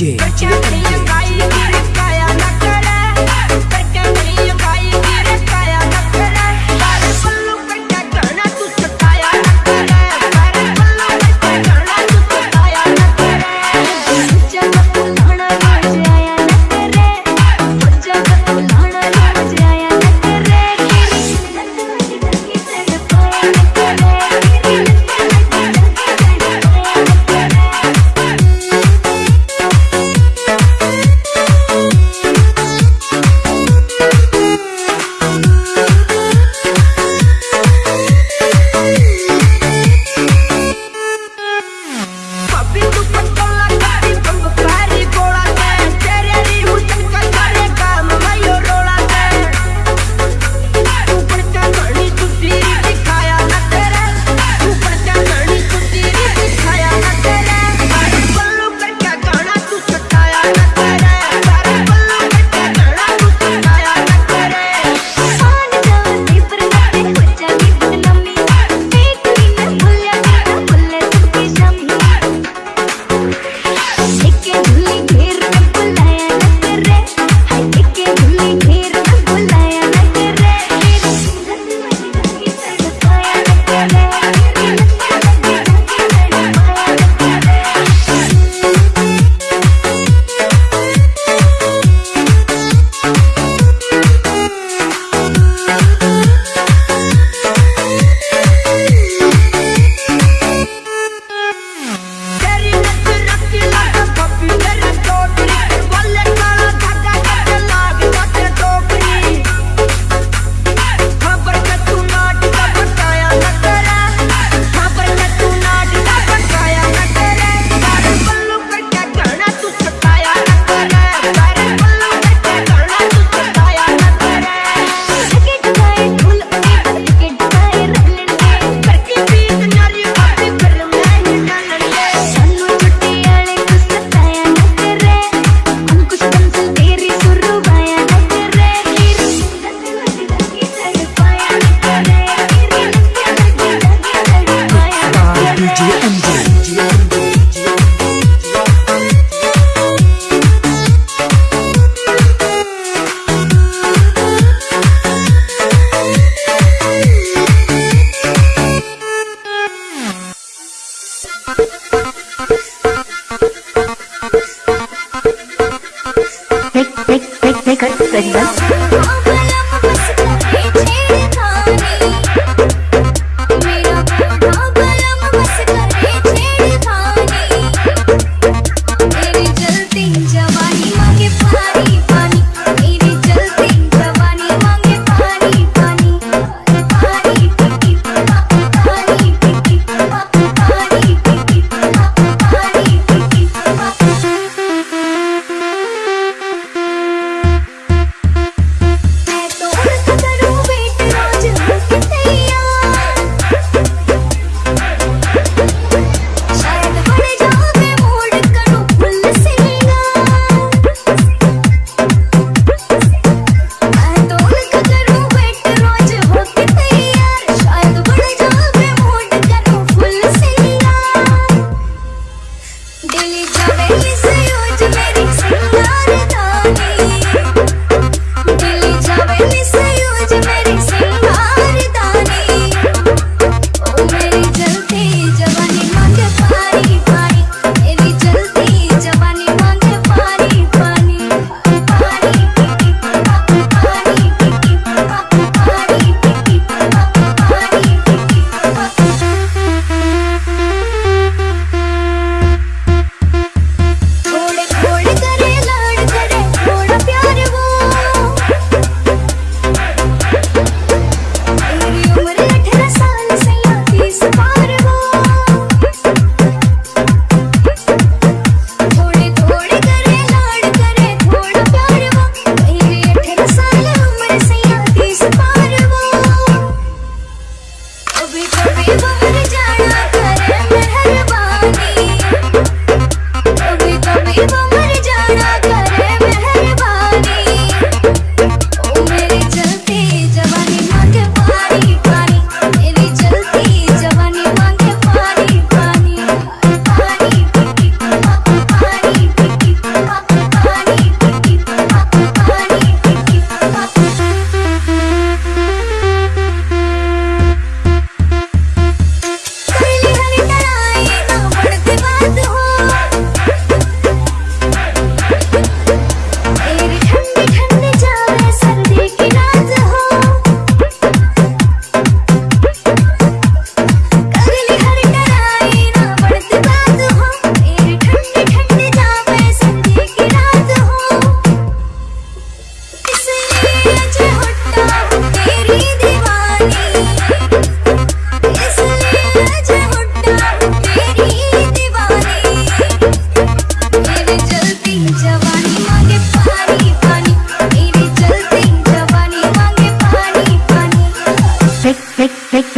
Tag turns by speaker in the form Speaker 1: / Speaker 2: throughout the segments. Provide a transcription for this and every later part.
Speaker 1: DJ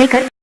Speaker 2: fake,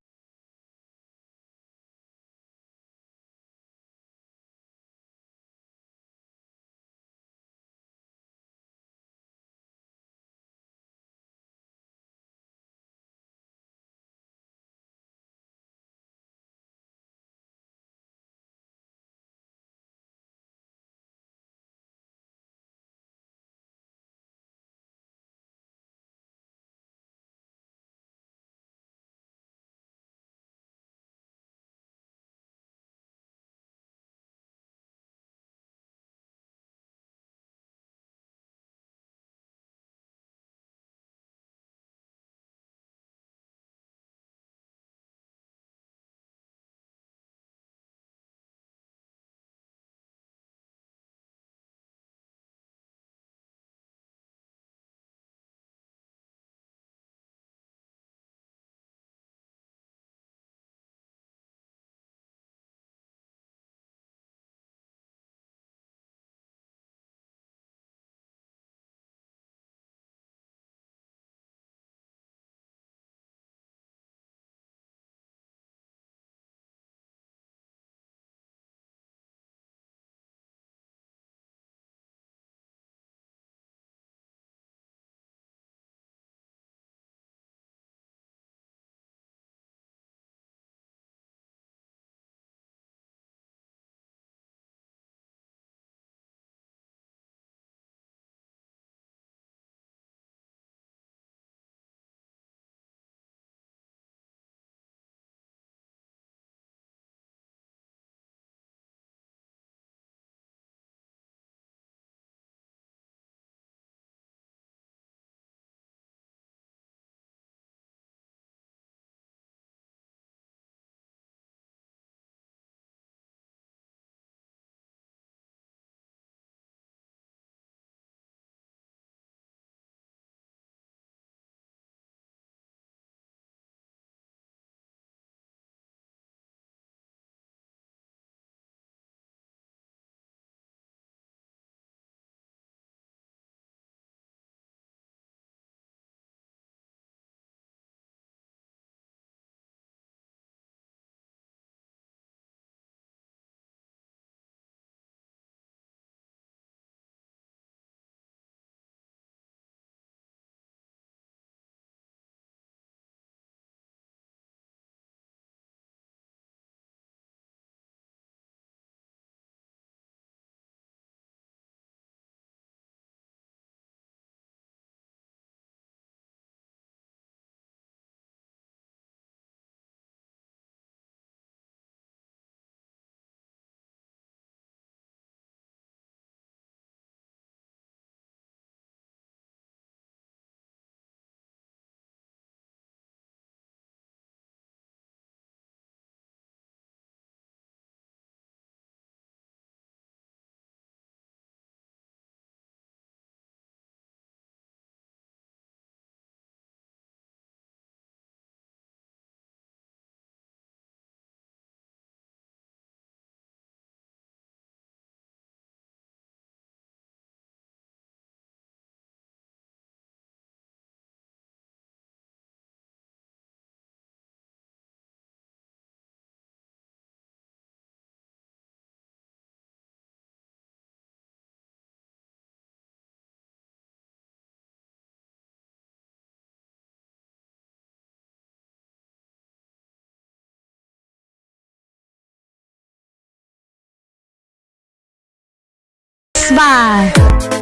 Speaker 2: Bye.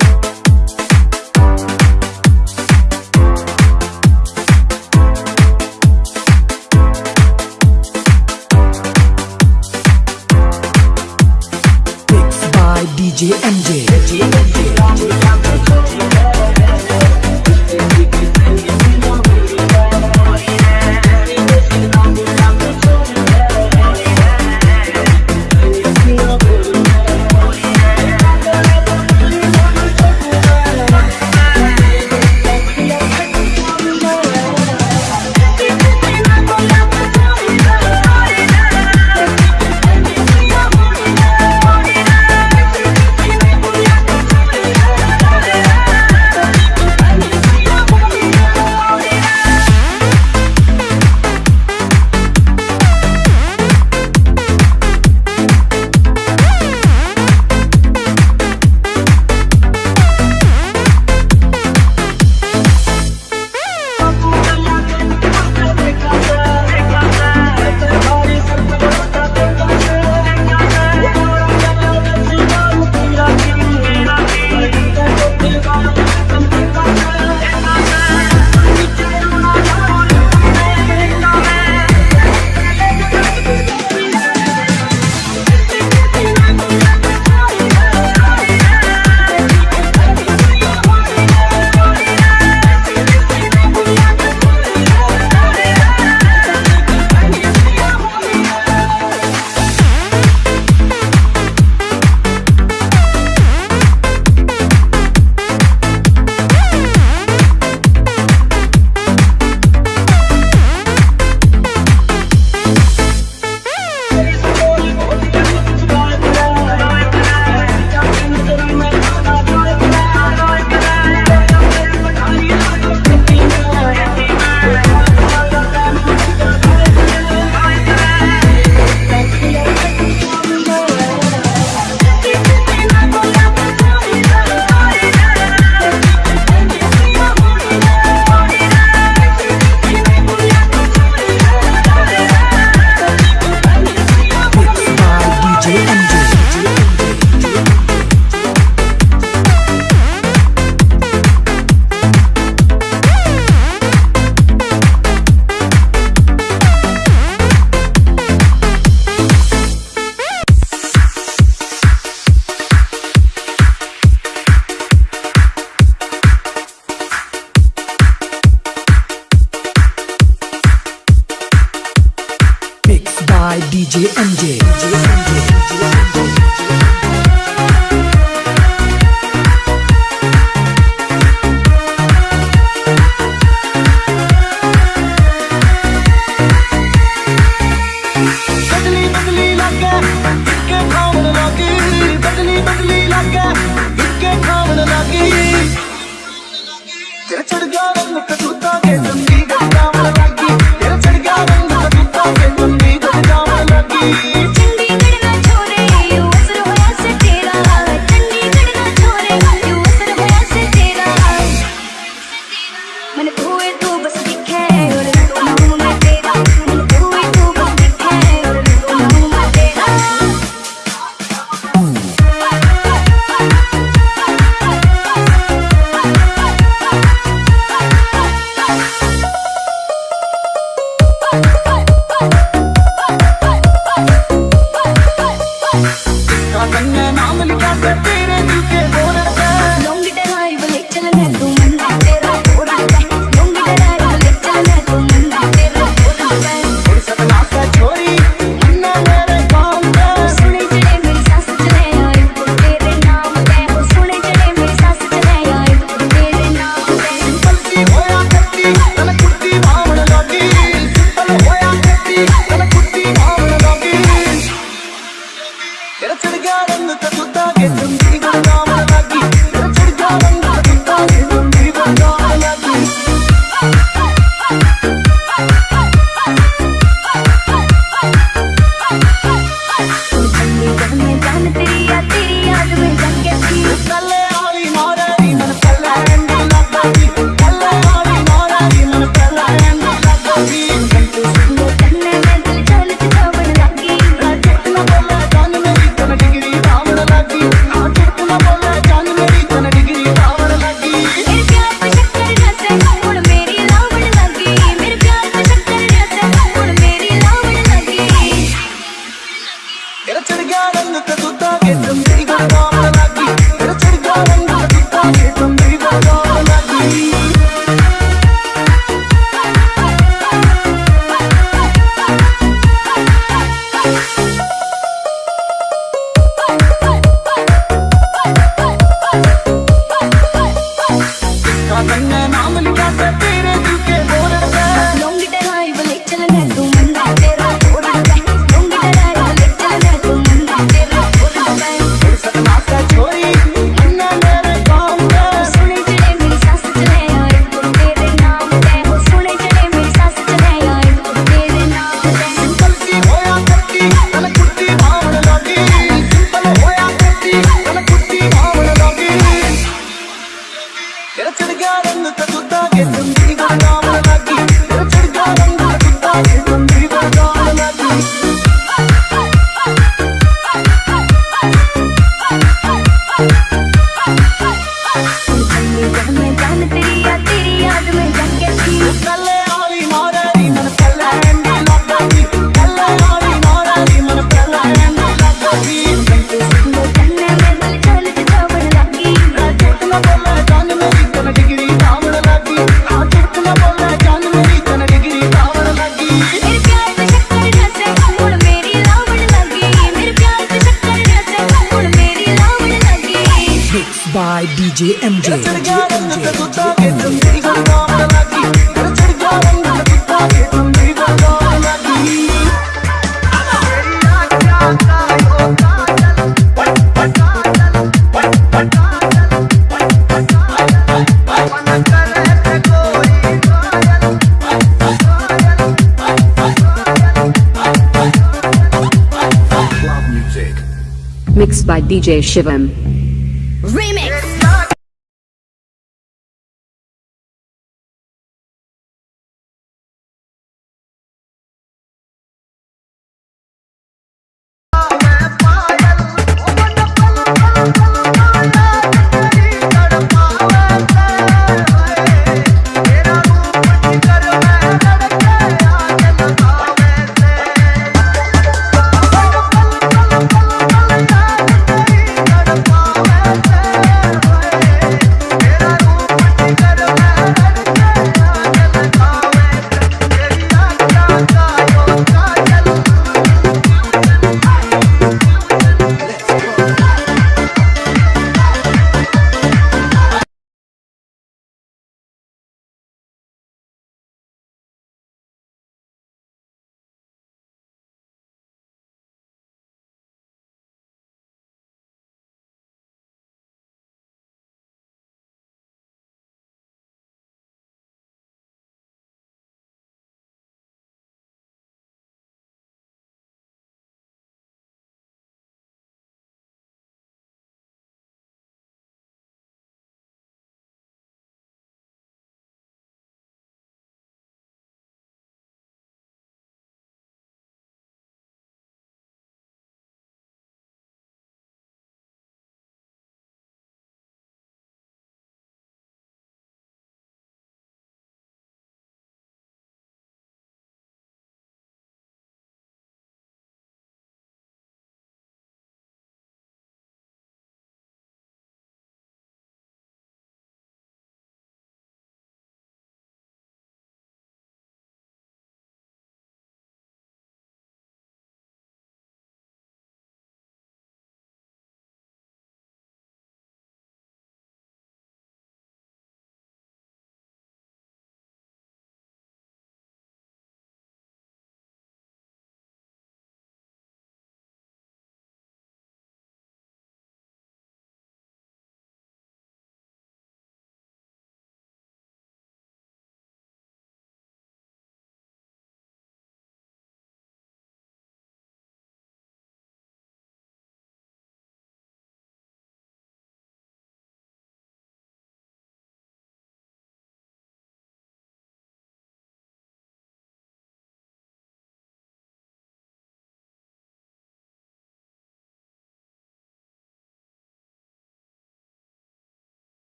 Speaker 3: By DJ
Speaker 4: Shivam.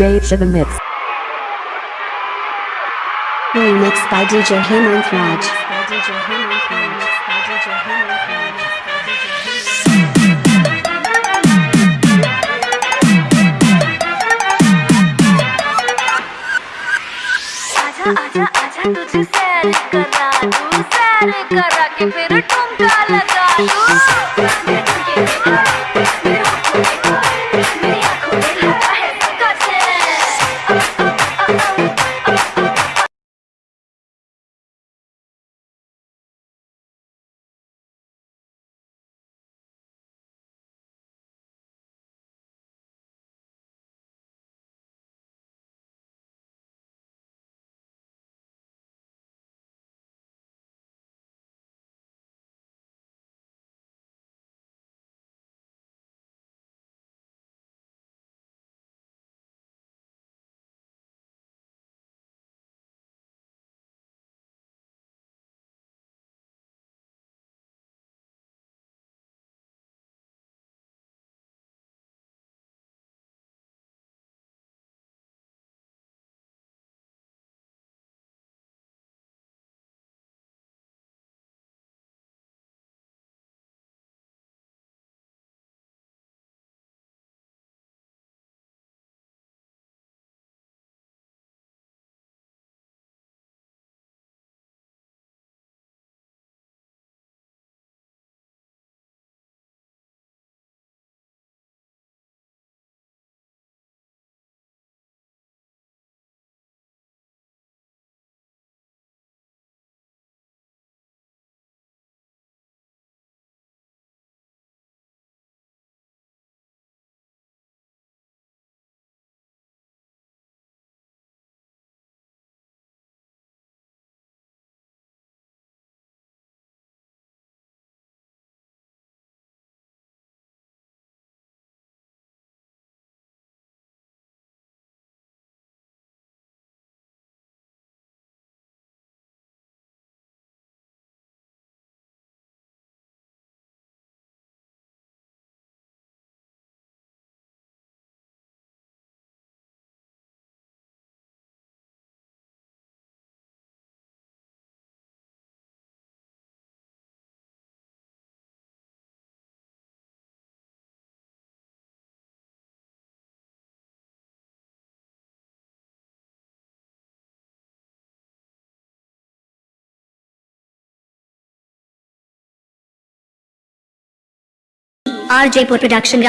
Speaker 4: DJ Shivam Mix.
Speaker 5: Remixed by DJ Hemant Raj.
Speaker 1: Пока! R
Speaker 5: Jaipur production